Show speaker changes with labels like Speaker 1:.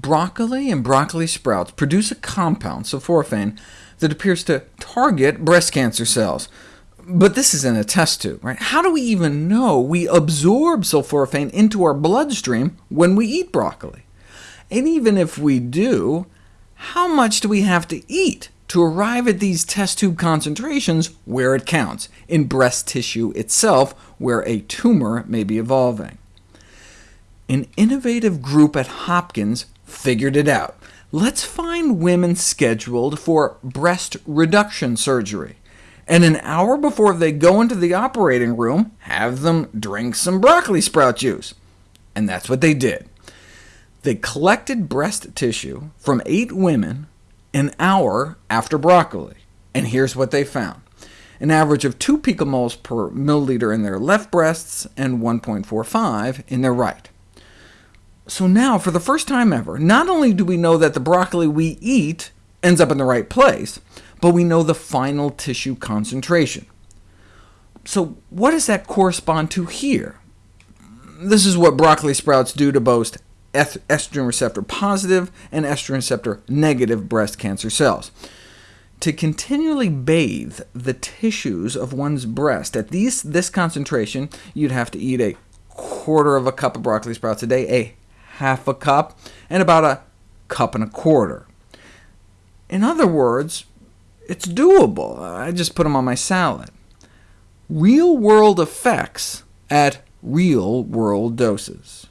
Speaker 1: broccoli and broccoli sprouts produce a compound, sulforaphane, that appears to target breast cancer cells. But this is in a test tube. Right? How do we even know we absorb sulforaphane into our bloodstream when we eat broccoli? And even if we do, how much do we have to eat to arrive at these test tube concentrations where it counts, in breast tissue itself, where a tumor may be evolving? An innovative group at Hopkins figured it out. Let's find women scheduled for breast reduction surgery, and an hour before they go into the operating room, have them drink some broccoli sprout juice. And that's what they did. They collected breast tissue from eight women an hour after broccoli, and here's what they found. An average of 2 picomoles per milliliter in their left breasts, and 1.45 in their right. So now, for the first time ever, not only do we know that the broccoli we eat ends up in the right place, but we know the final tissue concentration. So what does that correspond to here? This is what broccoli sprouts do to both estrogen receptor positive and estrogen receptor negative breast cancer cells. To continually bathe the tissues of one's breast at these, this concentration, you'd have to eat a quarter of a cup of broccoli sprouts a day, a half a cup, and about a cup and a quarter. In other words, it's doable. I just put them on my salad. Real-world effects at real-world doses.